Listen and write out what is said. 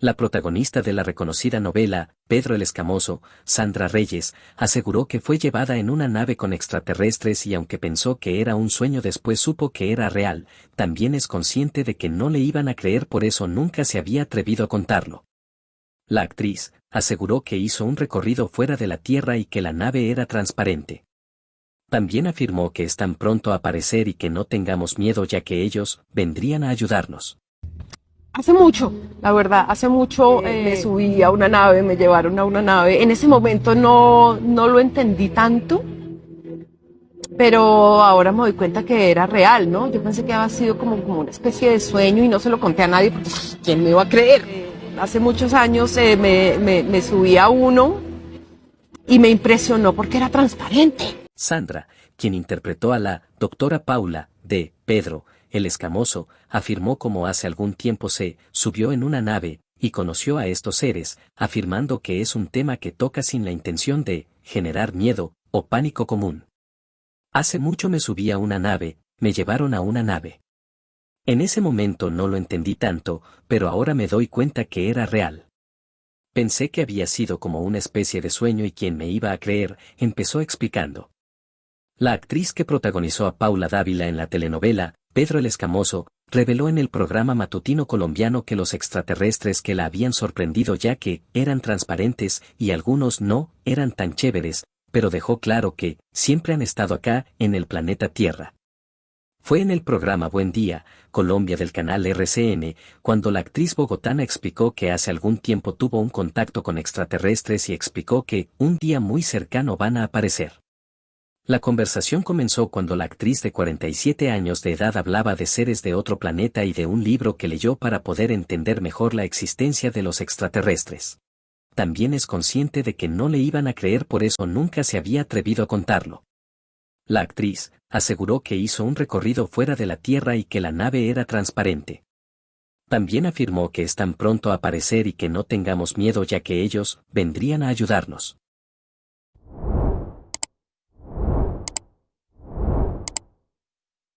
La protagonista de la reconocida novela, Pedro el Escamoso, Sandra Reyes, aseguró que fue llevada en una nave con extraterrestres y aunque pensó que era un sueño después supo que era real, también es consciente de que no le iban a creer por eso nunca se había atrevido a contarlo. La actriz, aseguró que hizo un recorrido fuera de la Tierra y que la nave era transparente. También afirmó que están pronto a aparecer y que no tengamos miedo ya que ellos vendrían a ayudarnos. Hace mucho, la verdad, hace mucho eh, me subí a una nave, me llevaron a una nave. En ese momento no, no lo entendí tanto, pero ahora me doy cuenta que era real, ¿no? Yo pensé que había sido como, como una especie de sueño y no se lo conté a nadie porque ¿quién me iba a creer? Hace muchos años eh, me, me, me subí a uno y me impresionó porque era transparente. Sandra, quien interpretó a la doctora Paula de Pedro, el escamoso, afirmó como hace algún tiempo se subió en una nave, y conoció a estos seres, afirmando que es un tema que toca sin la intención de generar miedo o pánico común. Hace mucho me subí a una nave, me llevaron a una nave. En ese momento no lo entendí tanto, pero ahora me doy cuenta que era real. Pensé que había sido como una especie de sueño y quien me iba a creer, empezó explicando. La actriz que protagonizó a Paula Dávila en la telenovela, Pedro el Escamoso, reveló en el programa matutino colombiano que los extraterrestres que la habían sorprendido ya que eran transparentes y algunos no eran tan chéveres, pero dejó claro que siempre han estado acá, en el planeta Tierra. Fue en el programa Buen Día, Colombia del canal RCN, cuando la actriz bogotana explicó que hace algún tiempo tuvo un contacto con extraterrestres y explicó que un día muy cercano van a aparecer. La conversación comenzó cuando la actriz de 47 años de edad hablaba de seres de otro planeta y de un libro que leyó para poder entender mejor la existencia de los extraterrestres. También es consciente de que no le iban a creer por eso nunca se había atrevido a contarlo. La actriz aseguró que hizo un recorrido fuera de la Tierra y que la nave era transparente. También afirmó que están pronto a aparecer y que no tengamos miedo ya que ellos vendrían a ayudarnos.